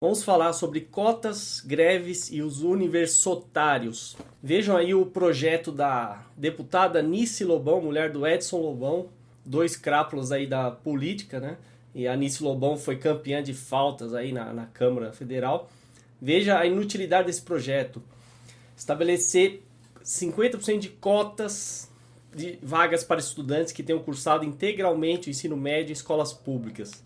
Vamos falar sobre cotas, greves e os universitários. Vejam aí o projeto da deputada Nice Lobão, mulher do Edson Lobão, dois crápulas aí da política, né? E a Nice Lobão foi campeã de faltas aí na, na Câmara Federal. Veja a inutilidade desse projeto. Estabelecer 50% de cotas de vagas para estudantes que tenham cursado integralmente o ensino médio em escolas públicas.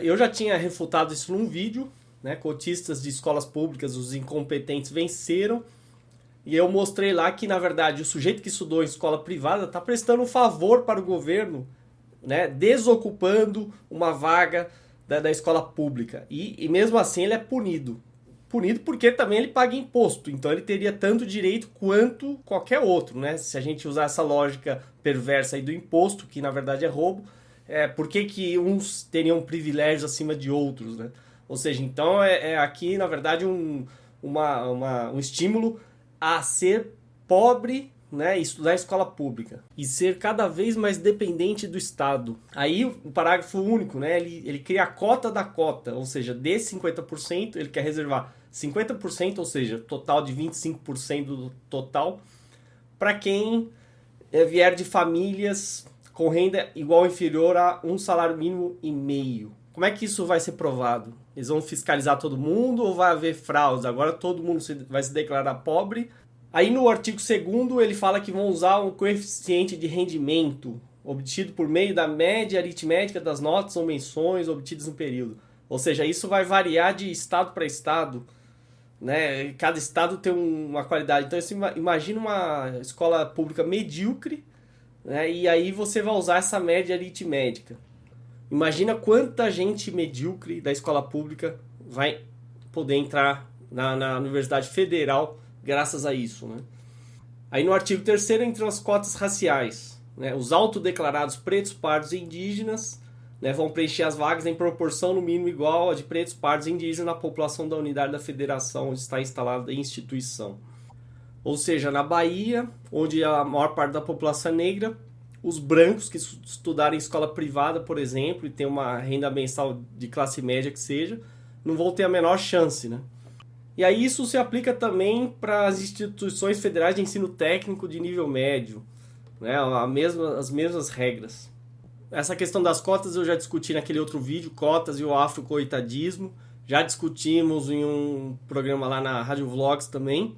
Eu já tinha refutado isso num vídeo, né? Cotistas de escolas públicas, os incompetentes venceram. E eu mostrei lá que, na verdade, o sujeito que estudou em escola privada está prestando um favor para o governo, né? desocupando uma vaga da, da escola pública. E, e mesmo assim ele é punido. Punido porque também ele paga imposto, então ele teria tanto direito quanto qualquer outro, né? Se a gente usar essa lógica perversa aí do imposto, que na verdade é roubo, é, por que, que uns teriam privilégios acima de outros, né? Ou seja, então é, é aqui, na verdade, um, uma, uma, um estímulo a ser pobre né, estudar escola pública e ser cada vez mais dependente do Estado. Aí o parágrafo único, né, ele, ele cria a cota da cota, ou seja, de 50%, ele quer reservar 50%, ou seja, total de 25% do total, para quem é, vier de famílias com renda igual ou inferior a um salário mínimo e meio. Como é que isso vai ser provado? Eles vão fiscalizar todo mundo ou vai haver fraudes? Agora todo mundo vai se declarar pobre. Aí no artigo 2 ele fala que vão usar um coeficiente de rendimento obtido por meio da média aritmética das notas ou menções obtidas no período. Ou seja, isso vai variar de estado para estado. Né? Cada estado tem uma qualidade. Então, você imagina uma escola pública medíocre, né? e aí você vai usar essa média aritmética. Imagina quanta gente medíocre da escola pública vai poder entrar na, na Universidade Federal graças a isso. Né? Aí no artigo 3 entram as cotas raciais. Né? Os autodeclarados pretos, pardos e indígenas né, vão preencher as vagas em proporção no mínimo igual a de pretos, pardos e indígenas na população da unidade da federação onde está instalada a instituição. Ou seja, na Bahia, onde a maior parte da população é negra, os brancos que estudarem em escola privada, por exemplo, e tem uma renda mensal de classe média que seja, não vão ter a menor chance, né? E aí isso se aplica também para as instituições federais de ensino técnico de nível médio, né? A mesma, as mesmas regras. Essa questão das cotas eu já discuti naquele outro vídeo, cotas e o afrocoitadismo. Já discutimos em um programa lá na Rádio Vlogs também.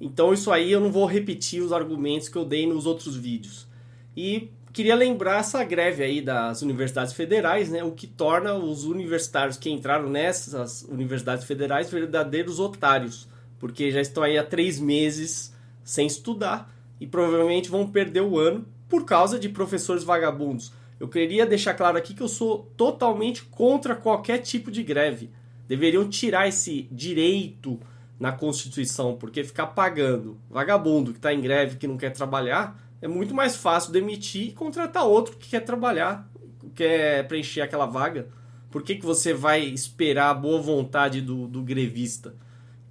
Então isso aí eu não vou repetir os argumentos que eu dei nos outros vídeos. E queria lembrar essa greve aí das universidades federais, né, o que torna os universitários que entraram nessas universidades federais verdadeiros otários, porque já estão aí há três meses sem estudar e provavelmente vão perder o ano por causa de professores vagabundos. Eu queria deixar claro aqui que eu sou totalmente contra qualquer tipo de greve. Deveriam tirar esse direito na Constituição, porque ficar pagando vagabundo que está em greve, que não quer trabalhar, é muito mais fácil demitir e contratar outro que quer trabalhar, quer preencher aquela vaga. Por que, que você vai esperar a boa vontade do, do grevista?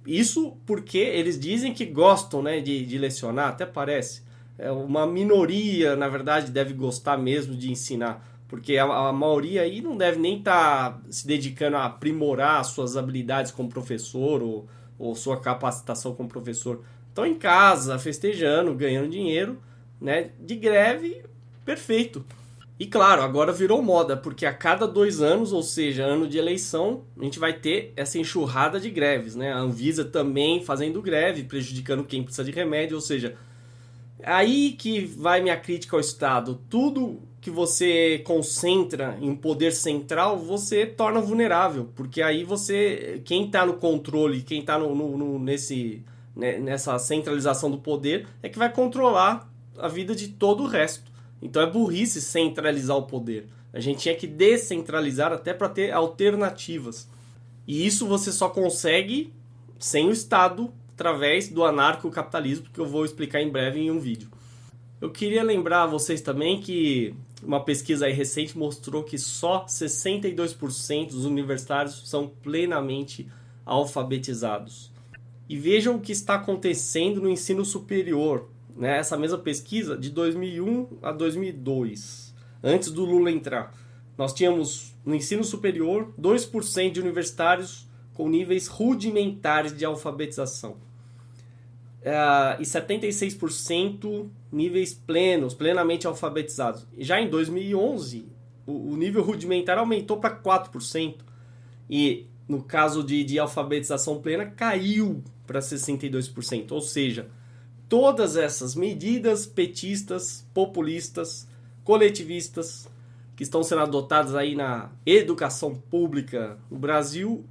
Isso porque eles dizem que gostam né, de, de lecionar, até parece. É uma minoria, na verdade, deve gostar mesmo de ensinar. Porque a, a maioria aí não deve nem estar tá se dedicando a aprimorar suas habilidades como professor ou, ou sua capacitação como professor. Estão em casa, festejando, ganhando dinheiro né, de greve, perfeito. E claro, agora virou moda, porque a cada dois anos, ou seja, ano de eleição, a gente vai ter essa enxurrada de greves, né? A Anvisa também fazendo greve, prejudicando quem precisa de remédio, ou seja, aí que vai minha crítica ao Estado. Tudo que você concentra em um poder central, você torna vulnerável, porque aí você, quem está no controle, quem está no, no, no, nesse, né, nessa centralização do poder, é que vai controlar a vida de todo o resto. Então é burrice centralizar o poder. A gente tinha que descentralizar até para ter alternativas. E isso você só consegue sem o Estado, através do anarcocapitalismo, que eu vou explicar em breve em um vídeo. Eu queria lembrar a vocês também que uma pesquisa recente mostrou que só 62% dos universitários são plenamente alfabetizados. E vejam o que está acontecendo no ensino superior né, essa mesma pesquisa de 2001 a 2002, antes do Lula entrar. Nós tínhamos no ensino superior 2% de universitários com níveis rudimentares de alfabetização. Uh, e 76% níveis plenos, plenamente alfabetizados. Já em 2011, o, o nível rudimentar aumentou para 4%. E no caso de, de alfabetização plena, caiu para 62%. Ou seja, todas essas medidas petistas, populistas, coletivistas, que estão sendo adotadas aí na educação pública no Brasil,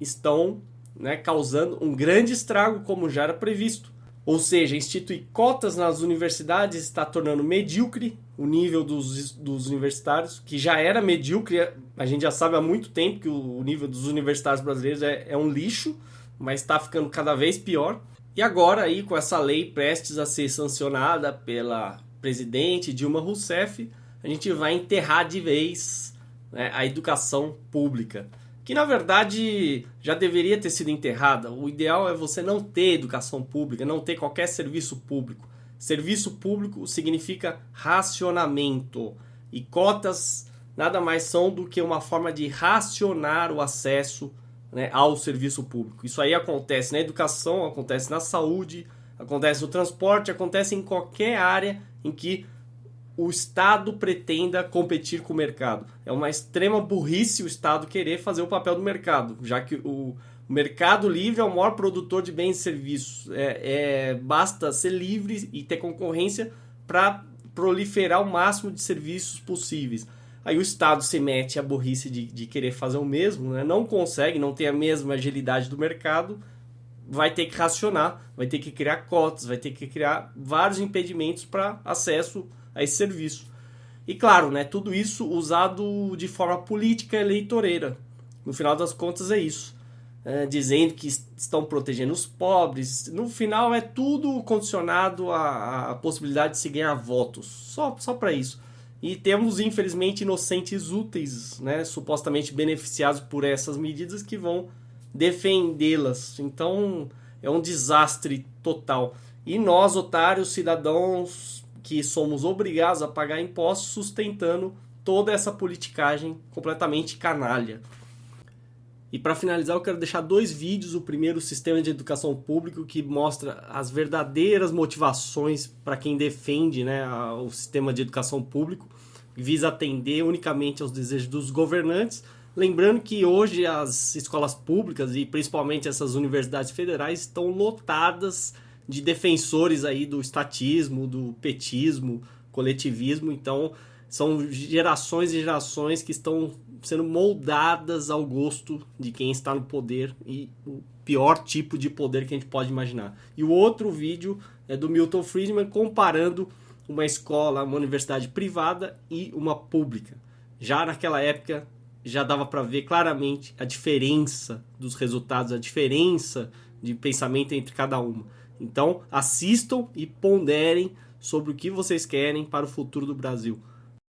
estão né, causando um grande estrago, como já era previsto. Ou seja, instituir cotas nas universidades está tornando medíocre o nível dos, dos universitários, que já era medíocre, a gente já sabe há muito tempo que o, nível dos universitários brasileiros é, é um lixo, mas está ficando cada vez pior. E agora aí com essa lei prestes a ser sancionada pela presidente Dilma Rousseff, a gente vai enterrar de vez né, a educação pública que na verdade já deveria ter sido enterrada. O ideal é você não ter educação pública, não ter qualquer serviço público. Serviço público significa racionamento e cotas nada mais são do que uma forma de racionar o acesso né, ao serviço público. Isso aí acontece na educação, acontece na saúde, acontece no transporte, acontece em qualquer área em que o Estado pretenda competir com o mercado. É uma extrema burrice o Estado querer fazer o papel do mercado, já que o mercado livre é o maior produtor de bens e serviços. É, é basta ser livre e ter concorrência para proliferar o máximo de serviços possíveis. Aí o Estado se mete a burrice de, de querer fazer o mesmo, né? não consegue, não tem a mesma agilidade do mercado, vai ter que racionar, vai ter que criar cotas, vai ter que criar vários impedimentos para acesso a esse serviço. E claro, né, tudo isso usado de forma política eleitoreira. No final das contas é isso. É, dizendo que estão protegendo os pobres. No final é tudo condicionado à, à possibilidade de se ganhar votos. Só, só para isso. E temos, infelizmente, inocentes úteis, né, supostamente beneficiados por essas medidas que vão defendê-las. Então é um desastre total. E nós, otários, cidadãos que somos obrigados a pagar impostos sustentando toda essa politicagem completamente canalha. E para finalizar, eu quero deixar dois vídeos. O primeiro, o Sistema de Educação Público, que mostra as verdadeiras motivações para quem defende né, o sistema de educação público, visa atender unicamente aos desejos dos governantes. Lembrando que hoje as escolas públicas e principalmente essas universidades federais estão lotadas de defensores aí do estatismo, do petismo, coletivismo. Então, são gerações e gerações que estão sendo moldadas ao gosto de quem está no poder e o pior tipo de poder que a gente pode imaginar. E o outro vídeo é do Milton Friedman comparando uma escola, uma universidade privada e uma pública. Já naquela época já dava para ver claramente a diferença dos resultados, a diferença de pensamento entre cada uma. Então, assistam e ponderem sobre o que vocês querem para o futuro do Brasil.